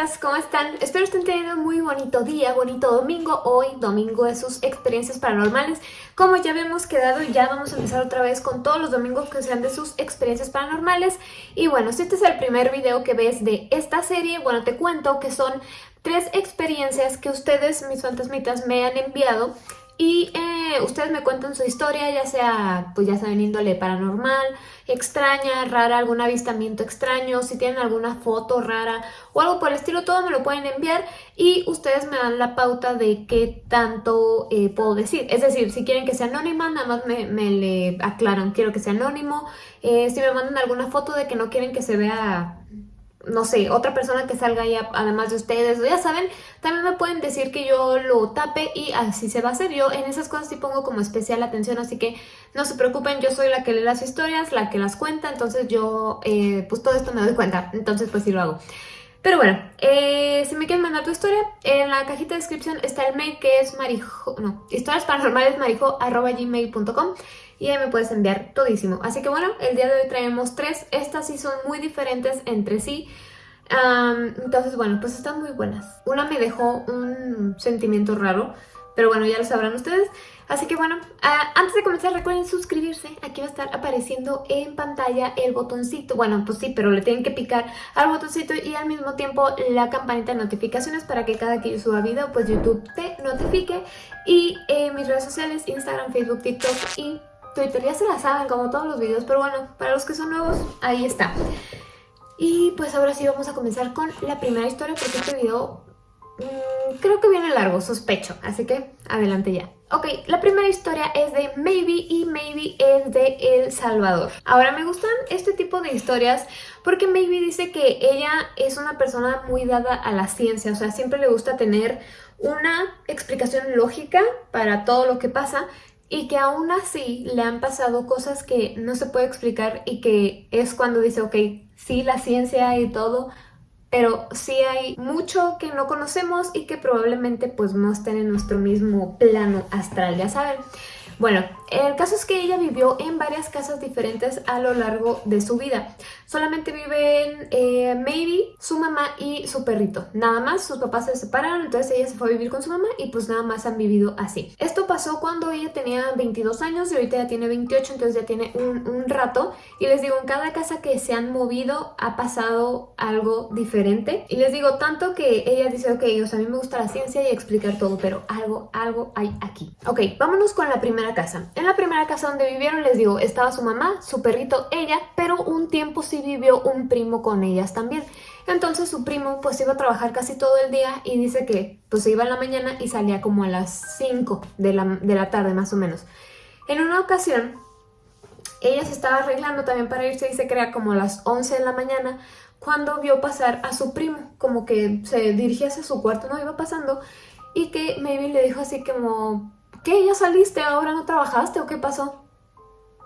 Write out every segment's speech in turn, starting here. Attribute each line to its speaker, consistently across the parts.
Speaker 1: fantasmitas, ¿cómo están? Espero estén teniendo un muy bonito día, bonito domingo. Hoy, domingo de sus experiencias paranormales. Como ya habíamos quedado, ya vamos a empezar otra vez con todos los domingos que sean de sus experiencias paranormales. Y bueno, si este es el primer video que ves de esta serie, bueno, te cuento que son tres experiencias que ustedes, mis fantasmitas, me han enviado y eh, ustedes me cuentan su historia, ya sea, pues ya saben, índole paranormal, extraña, rara, algún avistamiento extraño, si tienen alguna foto rara o algo por el estilo, todo me lo pueden enviar y ustedes me dan la pauta de qué tanto eh, puedo decir. Es decir, si quieren que sea anónima, nada más me, le aclaran, quiero que sea anónimo. Eh, si me mandan alguna foto de que no quieren que se vea no sé, otra persona que salga ahí además de ustedes, ya saben, también me pueden decir que yo lo tape y así se va a hacer. Yo en esas cosas sí pongo como especial atención, así que no se preocupen, yo soy la que lee las historias, la que las cuenta, entonces yo eh, pues todo esto me doy cuenta, entonces pues sí lo hago. Pero bueno, eh, si me quieren mandar tu historia, en la cajita de descripción está el mail que es marijo, no, historiasparanormalesmarijo.gmail.com y ahí me puedes enviar todísimo. Así que bueno, el día de hoy traemos tres, estas sí son muy diferentes entre sí. entonces bueno, pues están muy buenas. Una me dejó un sentimiento raro, pero bueno, ya lo sabrán ustedes. Así que bueno, ah, antes de comenzar recuerden suscribirse. Aquí va a estar apareciendo en pantalla el botoncito. Bueno, pues sí, pero le tienen que picar al botoncito y al mismo tiempo la campanita de notificaciones para que cada que yo suba video, pues YouTube te notifique. Y eh, mis redes sociales, Instagram, Facebook, TikTok y Twitter ya se la saben como todos los videos, pero bueno, para los que son nuevos, ahí está. Y pues ahora sí vamos a comenzar con la primera historia porque este video Mm, creo que viene largo, sospecho, así que adelante ya. Ok, la primera historia es de Maybe y Maybe es de El Salvador. Ahora me gustan este tipo de historias porque Maybe dice que ella es una persona muy dada a la ciencia, o sea, siempre le gusta tener una explicación lógica para todo lo que pasa y que aún así le han pasado cosas que no se puede explicar y que es cuando dice, ok, sí, la ciencia y todo, pero sí hay mucho que no conocemos y que probablemente pues no estén en nuestro mismo plano astral, ya saben. Bueno, el caso es que ella vivió en varias casas diferentes a lo largo de su vida. Solamente viven eh, Maybe, su mamá y su perrito. Nada más, sus papás se separaron, entonces ella se fue a vivir con su mamá y pues nada más han vivido así. Esto pasó cuando ella tenía 22 años y ahorita ya tiene 28, entonces ya tiene un, un rato. Y les digo, en cada casa que se han movido ha pasado algo diferente. Y les digo, tanto que ella dice, ok, o sea, a mí me gusta la ciencia y explicar todo, pero algo, algo hay aquí. Ok, vámonos con la primera casa. En la primera casa donde vivieron, les digo, estaba su mamá, su perrito, ella, pero un tiempo sí vivió un primo con ellas también. Entonces su primo pues iba a trabajar casi todo el día y dice que pues se iba en la mañana y salía como a las 5 de la, de la tarde más o menos. En una ocasión, ella se estaba arreglando también para irse y se crea como a las 11 de la mañana cuando vio pasar a su primo, como que se dirigía hacia su cuarto, no iba pasando y que Maybe le dijo así como ¿qué? ¿Ya saliste? ¿Ahora no trabajaste o qué pasó?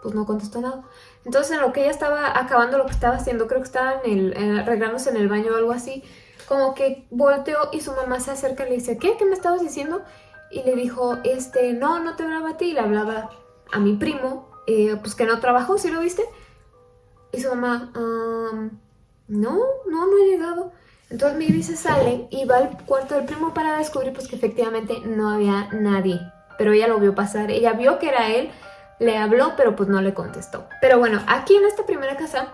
Speaker 1: Pues no contestó nada. Entonces en lo que ella estaba acabando lo que estaba haciendo, creo que estaba en el, arreglándose en el baño o algo así, como que volteó y su mamá se acerca y le dice, ¿qué? ¿Qué me estabas diciendo? Y le dijo, este, no, no te hablaba a ti, le hablaba a mi primo, eh, pues que no trabajó, ¿sí lo viste? Y su mamá, no, no, no he llegado. Entonces mi se sale y va al cuarto del primo para descubrir pues que efectivamente no había nadie pero ella lo vio pasar, ella vio que era él, le habló, pero pues no le contestó. Pero bueno, aquí en esta primera casa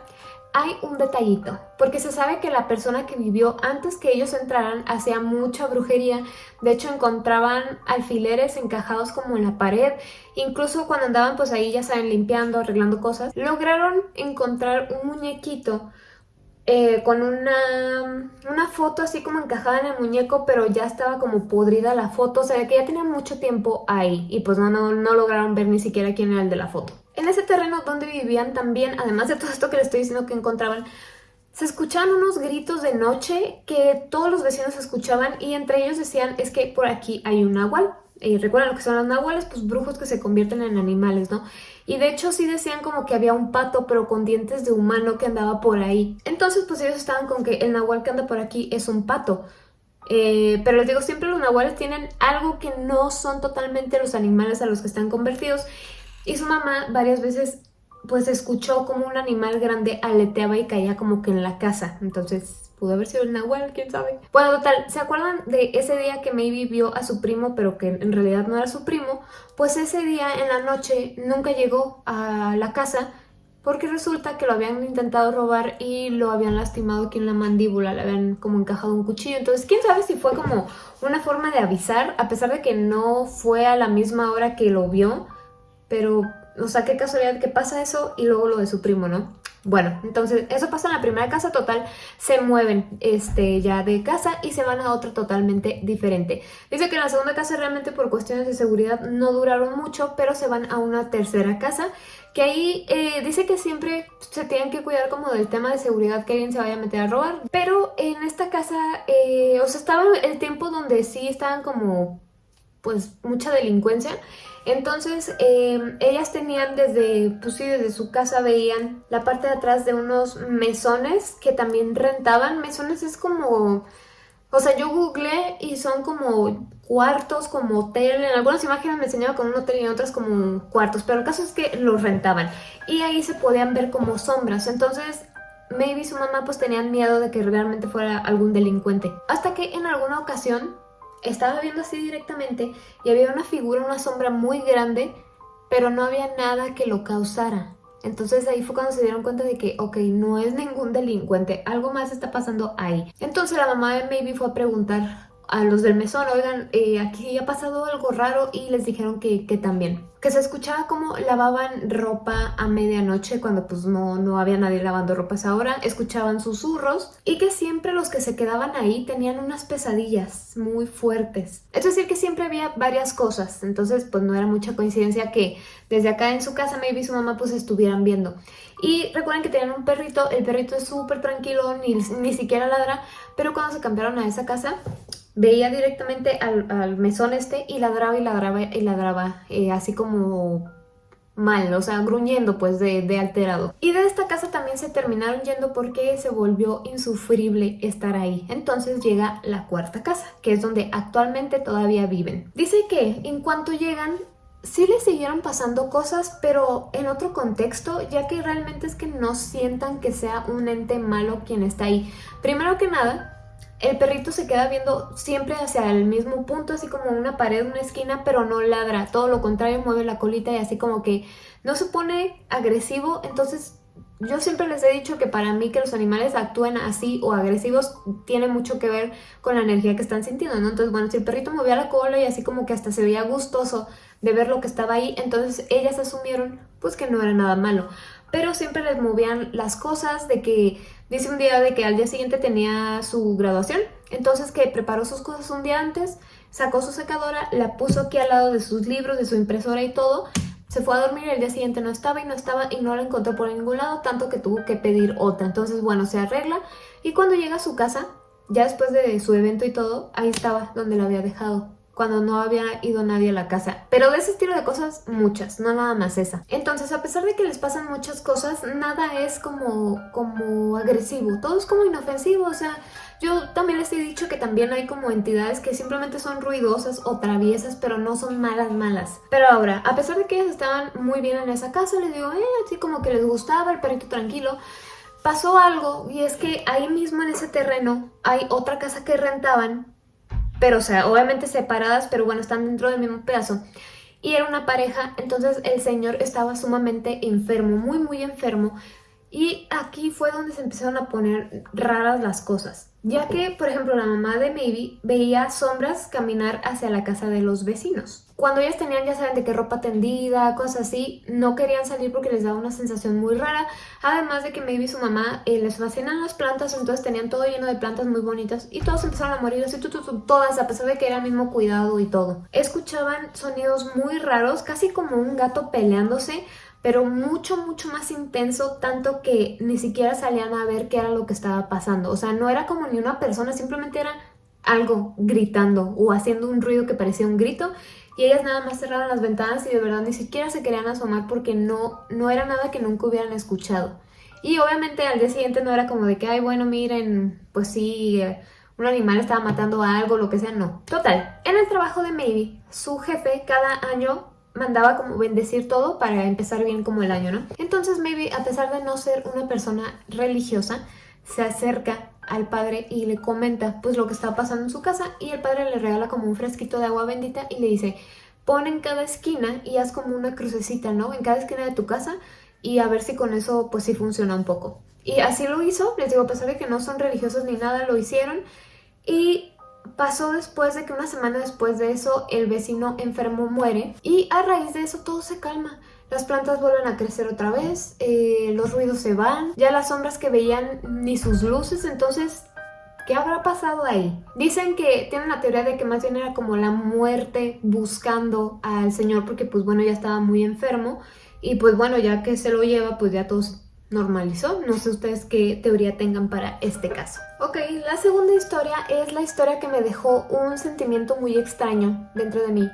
Speaker 1: hay un detallito, porque se sabe que la persona que vivió antes que ellos entraran hacía mucha brujería, de hecho encontraban alfileres encajados como en la pared, incluso cuando andaban pues ahí ya saben limpiando, arreglando cosas, lograron encontrar un muñequito eh, con una, una foto así como encajada en el muñeco, pero ya estaba como podrida la foto, o sea que ya tenía mucho tiempo ahí y pues no, no, no lograron ver ni siquiera quién era el de la foto. En ese terreno donde vivían también, además de todo esto que les estoy diciendo que encontraban, se escuchaban unos gritos de noche que todos los vecinos escuchaban y entre ellos decían es que por aquí hay un nahual. Y recuerdan lo que son los nahuales, pues brujos que se convierten en animales, ¿no? Y de hecho sí decían como que había un pato pero con dientes de humano que andaba por ahí. Entonces pues ellos estaban con que el nahual que anda por aquí es un pato. Eh, pero les digo, siempre los nahuales tienen algo que no son totalmente los animales a los que están convertidos. Y su mamá varias veces pues escuchó como un animal grande aleteaba y caía como que en la casa. Entonces Pudo haber sido el Nahual, quién sabe. Bueno, total, ¿se acuerdan de ese día que Maybe vio a su primo, pero que en realidad no era su primo? Pues ese día en la noche nunca llegó a la casa porque resulta que lo habían intentado robar y lo habían lastimado aquí en la mandíbula, le habían como encajado un cuchillo. Entonces, quién sabe si fue como una forma de avisar, a pesar de que no fue a la misma hora que lo vio, pero, o sea, qué casualidad que pasa eso y luego lo de su primo, ¿no? Bueno, entonces eso pasa en la primera casa total, se mueven este, ya de casa y se van a otra totalmente diferente. Dice que en la segunda casa realmente por cuestiones de seguridad no duraron mucho, pero se van a una tercera casa que ahí eh, dice que siempre se tienen que cuidar como del tema de seguridad que alguien se vaya a meter a robar. Pero en esta casa, eh, o sea, estaba el tiempo donde sí estaban como pues mucha delincuencia entonces, em, ellas tenían desde, pues sí, desde su casa veían la parte de atrás de unos mesones que también rentaban. Mesones es como, o sea, yo googleé y son como cuartos, como hotel. En algunas imágenes me enseñaba con un hotel y en otras como cuartos, pero el caso es que los rentaban. Y ahí se podían ver como sombras. Entonces, maybe su mamá pues tenían miedo de que realmente fuera algún delincuente. Hasta que en alguna ocasión estaba viendo así directamente y había una figura, una sombra muy grande, pero no había nada que lo causara. Entonces ahí fue cuando se dieron cuenta de que, ok, no es ningún delincuente, algo más está pasando ahí. Entonces la mamá de Maybe fue a preguntar a los del mesón, oigan, eh, aquí ha pasado algo raro y les dijeron que, que, también. Que se escuchaba como lavaban ropa a medianoche cuando pues no, no había nadie lavando ropa a esa hora, escuchaban susurros y que siempre los que se quedaban ahí tenían unas pesadillas muy fuertes. Es decir, que siempre había varias cosas, entonces pues no era mucha coincidencia que desde acá en su casa maybe su mamá pues estuvieran viendo. Y recuerden que tenían un perrito, el perrito es súper tranquilo, ni, ni siquiera ladra, pero cuando se cambiaron a esa casa veía directamente al, mesón este y ladraba y ladraba y ladraba, eh, así como mal, o sea, gruñendo pues de, de, alterado. Y de esta casa también se terminaron yendo porque se volvió insufrible estar ahí. Entonces llega la cuarta casa, que es donde actualmente todavía viven. Dice que en cuanto llegan sí les siguieron pasando cosas, pero en otro contexto, ya que realmente es que no sientan que sea un ente malo quien está ahí. Primero que nada, el perrito se queda viendo siempre hacia el mismo punto, así como una pared, una esquina, pero no ladra. Todo lo contrario, mueve la colita y así como que no se pone agresivo. Entonces, yo siempre les he dicho que para mí que los animales actúen así o agresivos tiene mucho que ver con la energía que están sintiendo, ¿no? Entonces, bueno, si el perrito movía la cola y así como que hasta se veía gustoso de ver lo que estaba ahí, entonces ellas asumieron pues que no era nada malo. Pero siempre les movían las cosas de que Dice un día de que al día siguiente tenía su graduación, entonces que preparó sus cosas un día antes, sacó su secadora, la puso aquí al lado de sus libros, de su impresora y todo, se fue a dormir y el día siguiente no estaba y no estaba y no la encontró por ningún lado, tanto que tuvo que pedir otra. Entonces, bueno, se arregla y cuando llega a su casa, ya después de su evento y todo, ahí estaba donde la había dejado cuando no había ido nadie a la casa. Pero de ese estilo de cosas, muchas, no nada más esa. Entonces, a pesar de que les pasan muchas cosas, nada es como, como agresivo, todo es como inofensivo, o sea... Yo también les he dicho que también hay como entidades que simplemente son ruidosas o traviesas, pero no son malas, malas. Pero ahora, a pesar de que ellas estaban muy bien en esa casa, les digo, eh, así como que les gustaba el perrito tranquilo, pasó algo y es que ahí mismo en ese terreno hay otra casa que rentaban pero o sea, obviamente separadas, pero bueno, están dentro del mismo pedazo. Y era una pareja, entonces el señor estaba sumamente enfermo, muy muy enfermo. Y aquí fue donde se empezaron a poner raras las cosas. Ya que, por ejemplo, la mamá de Maybe veía sombras caminar hacia la casa de los vecinos. Cuando ellas tenían, ya saben, de qué ropa tendida, cosas así, no querían salir porque les daba una sensación muy rara. Además de que Maybe y su mamá eh, les fascinan las plantas, entonces tenían todo lleno de plantas muy bonitas y todos empezaron a morir así, todas, a pesar de que era el mismo cuidado y todo. Escuchaban sonidos muy raros, casi como un gato peleándose, pero mucho, mucho más intenso, tanto que ni siquiera salían a ver qué era lo que estaba pasando. O sea, no era como ni una persona, simplemente era algo gritando o haciendo un ruido que parecía un grito y ellas nada más cerraron las ventanas y de verdad ni siquiera se querían asomar porque no, no era nada que nunca hubieran escuchado. Y obviamente al día siguiente no era como de que, ay, bueno, miren, pues sí, un animal estaba matando a algo, lo que sea, no. Total, en el trabajo de Maybe, su jefe cada año mandaba como bendecir todo para empezar bien como el año, ¿no? Entonces Maybe, a pesar de no ser una persona religiosa, se acerca al padre y le comenta pues lo que está pasando en su casa y el padre le regala como un fresquito de agua bendita y le dice, pon en cada esquina y haz como una crucecita, ¿no? En cada esquina de tu casa y a ver si con eso pues sí funciona un poco. Y así lo hizo, les digo, a pesar de que no son religiosos ni nada, lo hicieron y pasó después de que una semana después de eso el vecino enfermo muere y a raíz de eso todo se calma. Las plantas vuelven a crecer otra vez, eh, los ruidos se van, ya las sombras que veían ni sus luces, entonces ¿Qué habrá pasado ahí? Dicen que tienen la teoría de que más bien era como la muerte buscando al señor porque pues bueno ya estaba muy enfermo y pues bueno ya que se lo lleva pues ya todo normalizó. No sé ustedes qué teoría tengan para este caso. Ok, la segunda historia es la historia que me dejó un sentimiento muy extraño dentro de mí.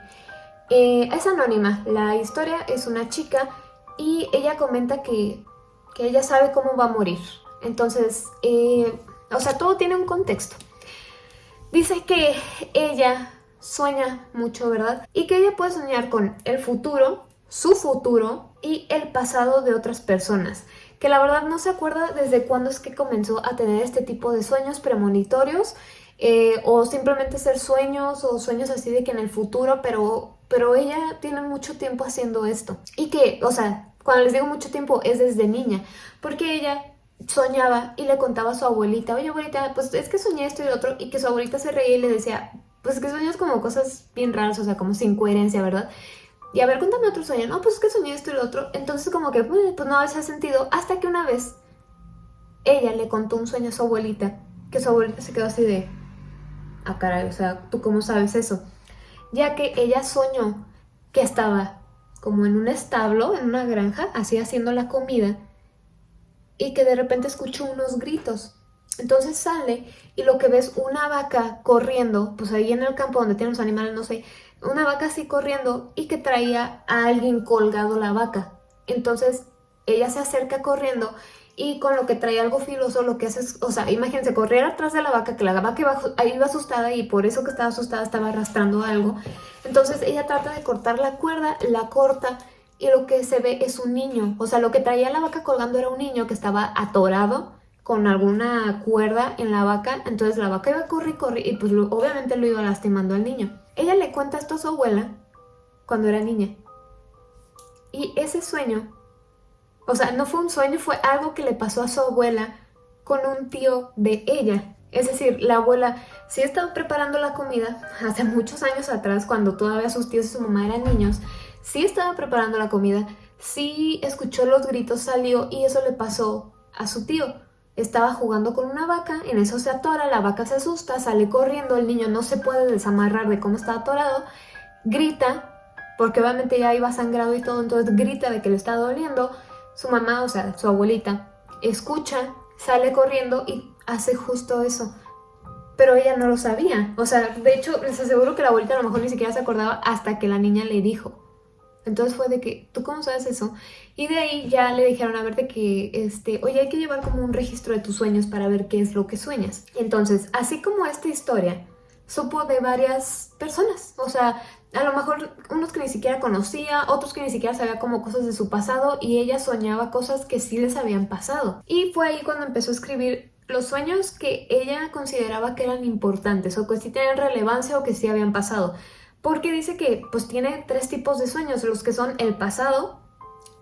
Speaker 1: Eh, es anónima, la historia es una chica y ella comenta que, que ella sabe cómo va a morir. Entonces, eh, o sea, todo tiene un contexto. Dice que ella sueña mucho, ¿verdad? Y que ella puede soñar con el futuro, su futuro y el pasado de otras personas. Que la verdad no se acuerda desde cuándo es que comenzó a tener este tipo de sueños premonitorios eh, o simplemente ser sueños o sueños así de que en el futuro, pero, pero ella tiene mucho tiempo haciendo esto. Y que, o sea, cuando les digo mucho tiempo es desde niña, porque ella soñaba y le contaba a su abuelita, oye abuelita, pues es que soñé esto y lo otro, y que su abuelita se reía y le decía, pues que sueñas como cosas bien raras, o sea, como sin coherencia, ¿verdad? Y a ver, cuéntame otro sueño, no, pues es que soñé esto y lo otro, entonces como que, pues, pues no hace sentido, hasta que una vez ella le contó un sueño a su abuelita, que su abuelita se quedó así de, ah caray, o sea, ¿tú cómo sabes eso? Ya que ella soñó que estaba como en un establo, en una granja, así haciendo la comida, y que de repente escuchó unos gritos. Entonces sale y lo que ves una vaca corriendo, pues ahí en el campo donde tienen los animales, no sé, una vaca así corriendo y que traía a alguien colgado la vaca. Entonces ella se acerca corriendo y con lo que trae algo filoso lo que hace es, o sea, imagínense, correr atrás de la vaca, que la vaca iba, iba asustada y por eso que estaba asustada estaba arrastrando algo. Entonces ella trata de cortar la cuerda, la corta y lo que se ve es un niño. O sea, lo que traía la vaca colgando era un niño que estaba atorado con alguna cuerda en la vaca. Entonces la vaca iba a correr y correr y pues obviamente lo iba lastimando al niño. Ella le cuenta esto a su abuela cuando era niña. Y ese sueño, o sea, no fue un sueño, fue algo que le pasó a su abuela con un tío de ella. Es decir, la abuela sí estaba preparando la comida hace muchos años atrás, cuando todavía sus tíos y su mamá eran niños, sí estaba preparando la comida, sí escuchó los gritos, salió y eso le pasó a su tío. Estaba jugando con una vaca, en eso se atora, la vaca se asusta, sale corriendo, el niño no se puede desamarrar de cómo está atorado, grita, porque obviamente ya iba sangrado y todo, entonces grita de que le está doliendo. Su mamá, o sea, su abuelita, escucha, sale corriendo y hace justo eso. Pero ella no lo sabía. O sea, de hecho, les aseguro que la abuelita a lo mejor ni siquiera se acordaba hasta que la niña le dijo. Entonces fue de que, ¿tú cómo sabes eso? Y de ahí ya le dijeron a ver de que, este, oye, hay que llevar como un registro de tus sueños para ver qué es lo que sueñas. Entonces, así como esta historia, supo de varias personas. O sea, a lo mejor unos que ni siquiera conocía, otros que ni siquiera sabía como cosas de su pasado y ella soñaba cosas que sí les habían pasado. Y fue ahí cuando empezó a escribir los sueños que ella consideraba que eran importantes o que sí tenían relevancia o que sí habían pasado porque dice que pues tiene tres tipos de sueños, los que son el pasado,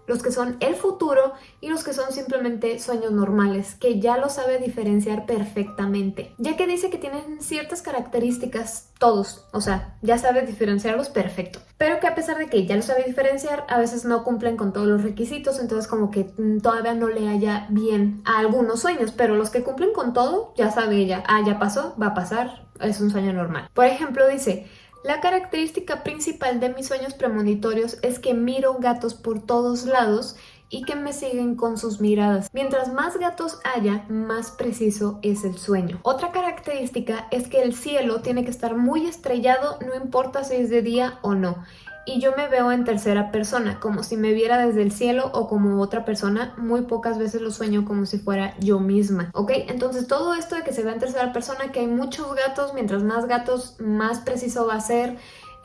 Speaker 1: los que son el futuro y los que son simplemente sueños normales, que ya lo sabe diferenciar perfectamente. Ya que dice que tienen ciertas características todos, o sea, ya sabe diferenciarlos perfecto. Pero que a pesar de que ya lo sabe diferenciar, a veces no cumplen con todos los requisitos, entonces como que mm, todavía no le haya bien a algunos sueños, pero los que cumplen con todo, ya sabe ella, ah, ya pasó, va a pasar, es un sueño normal. Por ejemplo, dice, la característica principal de mis sueños premonitorios es que miro gatos por todos lados y que me siguen con sus miradas. Mientras más gatos haya, más preciso es el sueño. Otra característica es que el cielo tiene que estar muy estrellado, no importa si es de día o no y yo me veo en tercera persona, como si me viera desde el cielo o como otra persona, muy pocas veces lo sueño como si fuera yo misma, ¿ok? Entonces todo esto de que se vea en tercera persona, que hay muchos gatos, mientras más gatos, más preciso va a ser,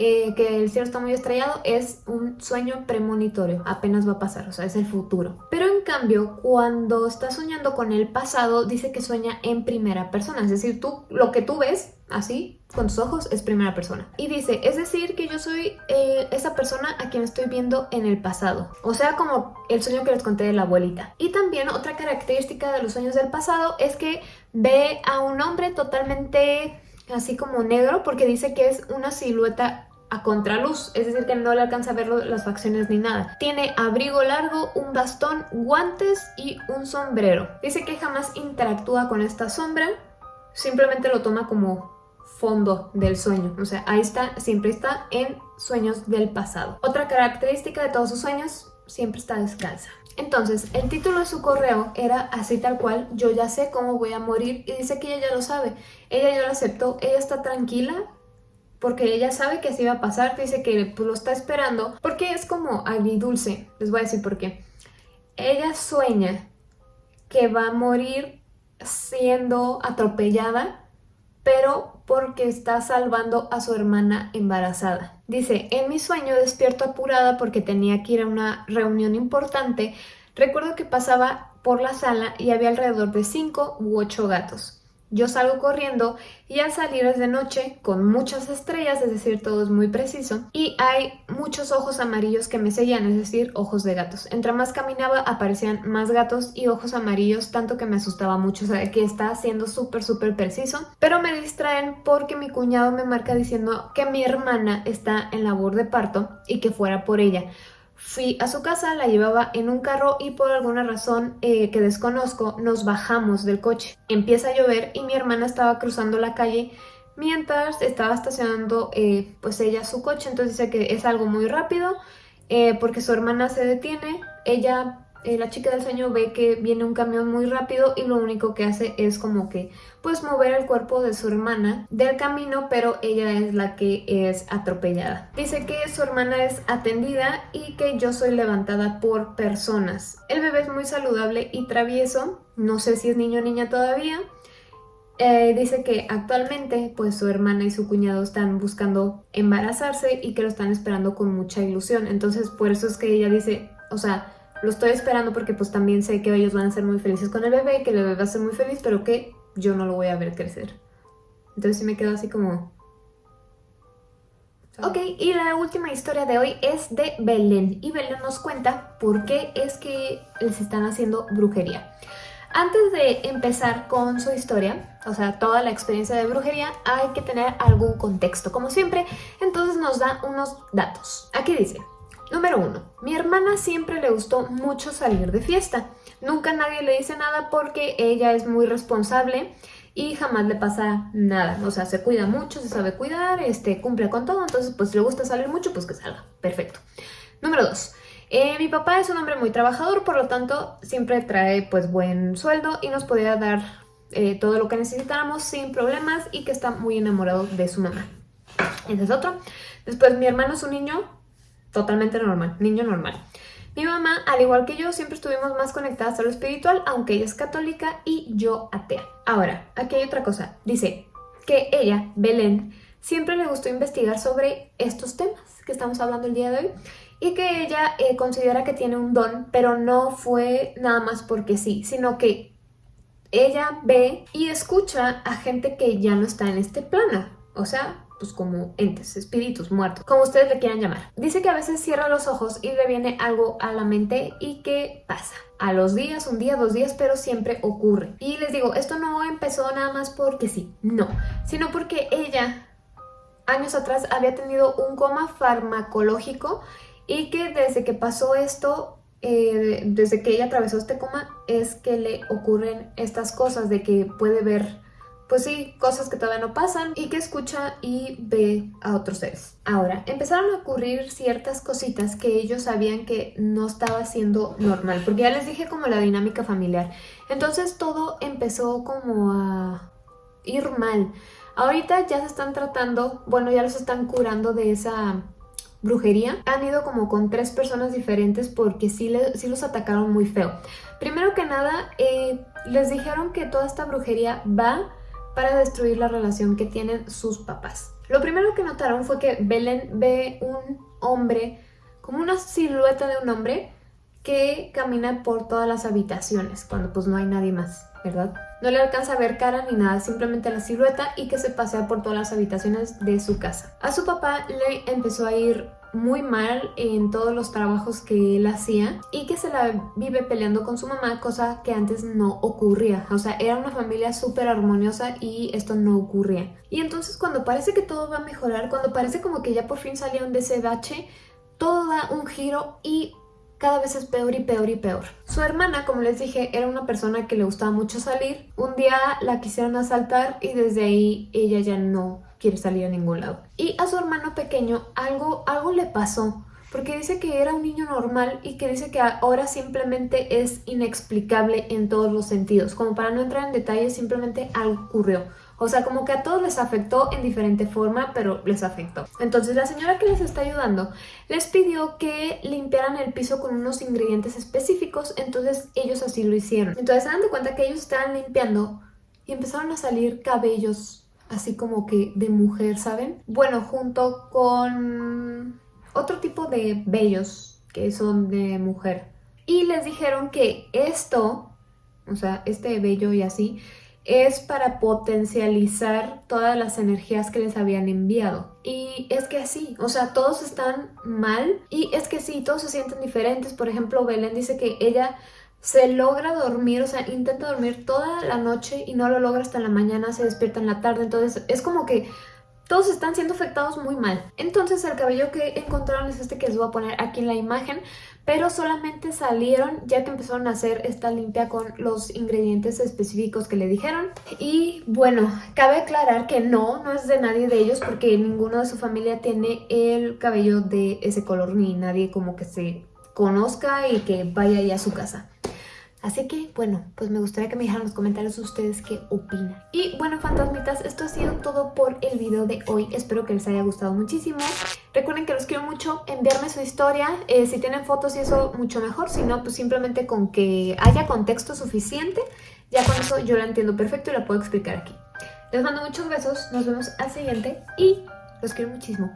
Speaker 1: eh, que el cielo está muy estrellado, es un sueño premonitorio, apenas va a pasar, o sea, es el futuro. Pero en cambio, cuando está soñando con el pasado, dice que sueña en primera persona. Es decir, tú lo que tú ves así con tus ojos es primera persona. Y dice, es decir que yo soy eh, esa persona a quien estoy viendo en el pasado. O sea, como el sueño que les conté de la abuelita. Y también otra característica de los sueños del pasado es que ve a un hombre totalmente así como negro porque dice que es una silueta a contraluz, es decir que no le alcanza a ver las facciones ni nada. Tiene abrigo largo, un bastón, guantes y un sombrero. Dice que jamás interactúa con esta sombra, simplemente lo toma como fondo del sueño. O sea, ahí está, siempre está en sueños del pasado. Otra característica de todos sus sueños, siempre está descalza. Entonces, el título de su correo era así tal cual, yo ya sé cómo voy a morir y dice que ella ya lo sabe. Ella ya lo aceptó, ella está tranquila porque ella sabe que así va a pasar, dice que pues, lo está esperando porque es como agridulce, les voy a decir por qué. Ella sueña que va a morir siendo atropellada pero porque está salvando a su hermana embarazada. Dice, en mi sueño despierto apurada porque tenía que ir a una reunión importante. Recuerdo que pasaba por la sala y había alrededor de 5 u 8 gatos. Yo salgo corriendo y al salir es de noche con muchas estrellas, es decir, todo es muy preciso, y hay muchos ojos amarillos que me seguían, es decir, ojos de gatos. Entre más caminaba aparecían más gatos y ojos amarillos, tanto que me asustaba mucho, o sea, que está siendo súper, súper preciso. Pero me distraen porque mi cuñado me marca diciendo que mi hermana está en labor de parto y que fuera por ella. Fui a su casa, la llevaba en un carro y por alguna razón eh, que desconozco nos bajamos del coche. Empieza a llover y mi hermana estaba cruzando la calle mientras estaba estacionando eh, pues ella su coche. Entonces dice que es algo muy rápido eh, porque su hermana se detiene. Ella eh, la chica del sueño ve que viene un camión muy rápido y lo único que hace es como que pues mover el cuerpo de su hermana del camino pero ella es la que es atropellada. Dice que su hermana es atendida y que yo soy levantada por personas. El bebé es muy saludable y travieso, no sé si es niño o niña todavía. Eh, dice que actualmente pues su hermana y su cuñado están buscando embarazarse y que lo están esperando con mucha ilusión. Entonces por eso es que ella dice, o sea, lo estoy esperando porque pues también sé que ellos van a ser muy felices con el bebé, que el bebé va a ser muy feliz, pero que yo no lo voy a ver crecer. Entonces sí me quedo así como... Ok, y la última historia de hoy es de Belén. Y Belén nos cuenta por qué es que les están haciendo brujería. Antes de empezar con su historia, o sea, toda la experiencia de brujería, hay que tener algún contexto, como siempre. Entonces nos da unos datos. Aquí dice, Número 1. Mi hermana siempre le gustó mucho salir de fiesta. Nunca nadie le dice nada porque ella es muy responsable y jamás le pasa nada. O sea, se cuida mucho, se sabe cuidar, este, cumple con todo, entonces pues si le gusta salir mucho, pues que salga. Perfecto. Número 2. Eh, mi papá es un hombre muy trabajador, por lo tanto siempre trae pues buen sueldo y nos podía dar eh, todo lo que necesitáramos sin problemas y que está muy enamorado de su mamá. Ese es otro. Después mi hermano es un niño totalmente normal, niño normal. Mi mamá, al igual que yo, siempre estuvimos más conectadas a lo espiritual, aunque ella es católica y yo atea. Ahora, aquí hay otra cosa. Dice que ella, Belén, siempre le gustó investigar sobre estos temas que estamos hablando el día de hoy y que ella eh, considera que tiene un don, pero no fue nada más porque sí, sino que ella ve y escucha a gente que ya no está en este plano. O sea, pues como entes, espíritus muertos, como ustedes le quieran llamar. Dice que a veces cierra los ojos y le viene algo a la mente y que pasa. A los días, un día, dos días, pero siempre ocurre. Y les digo, esto no empezó nada más porque sí, no, sino porque ella años atrás había tenido un coma farmacológico y que desde que pasó esto eh, desde que ella atravesó este coma es que le ocurren estas cosas de que puede ver pues sí, cosas que todavía no pasan y que escucha y ve a otros seres. Ahora, empezaron a ocurrir ciertas cositas que ellos sabían que no estaba siendo normal, porque ya les dije como la dinámica familiar. Entonces todo empezó como a ir mal. Ahorita ya se están tratando, bueno, ya los están curando de esa brujería. Han ido como con tres personas diferentes porque sí, sí los atacaron muy feo. Primero que nada, eh, les dijeron que toda esta brujería va para destruir la relación que tienen sus papás. Lo primero que notaron fue que Belén ve un hombre, como una silueta de un hombre, que camina por todas las habitaciones cuando pues no hay nadie más, ¿verdad? No le alcanza a ver cara ni nada, simplemente la silueta y que se pasea por todas las habitaciones de su casa. A su papá le empezó a ir muy mal en todos los trabajos que él hacía y que se la vive peleando con su mamá, cosa que antes no ocurría. O sea, era una familia súper armoniosa y esto no ocurría. Y entonces cuando parece que todo va a mejorar, cuando parece como que ya por fin salieron de ese bache, todo da un giro y cada vez es peor y peor y peor. Su hermana, como les dije, era una persona que le gustaba mucho salir. Un día la quisieron asaltar y desde ahí ella ya no quiere salir a ningún lado. Y a su hermano pequeño algo, algo le pasó. Porque dice que era un niño normal y que dice que ahora simplemente es inexplicable en todos los sentidos. Como para no entrar en detalles, simplemente algo ocurrió. O sea, como que a todos les afectó en diferente forma, pero les afectó. Entonces la señora que les está ayudando les pidió que limpiaran el piso con unos ingredientes específicos, entonces ellos así lo hicieron. Entonces se dan de cuenta que ellos estaban limpiando y empezaron a salir cabellos así como que de mujer, ¿saben? Bueno, junto con otro tipo de vellos que son de mujer. Y les dijeron que esto, o sea, este vello y así, es para potencializar todas las energías que les habían enviado. Y es que sí, o sea, todos están mal y es que sí, todos se sienten diferentes. Por ejemplo, Belén dice que ella se logra dormir, o sea, intenta dormir toda la noche y no lo logra hasta la mañana, se despierta en la tarde, entonces es como que todos están siendo afectados muy mal. Entonces el cabello que encontraron es este que les voy a poner aquí en la imagen, pero solamente salieron ya que empezaron a hacer esta limpia con los ingredientes específicos que le dijeron. Y bueno, cabe aclarar que no, no es de nadie de ellos porque ninguno de su familia tiene el cabello de ese color ni nadie como que se conozca y que vaya ahí a su casa. Así que, bueno, pues me gustaría que me dejaran en los comentarios ustedes qué opinan. Y bueno, fantasmitas, esto ha sido todo por el video de hoy. Espero que les haya gustado muchísimo. Recuerden que los quiero mucho, enviarme su historia. Eh, si tienen fotos y eso, mucho mejor. Si no, pues simplemente con que haya contexto suficiente, ya con eso yo la entiendo perfecto y la puedo explicar aquí. Les mando muchos besos, nos vemos al siguiente y los quiero muchísimo.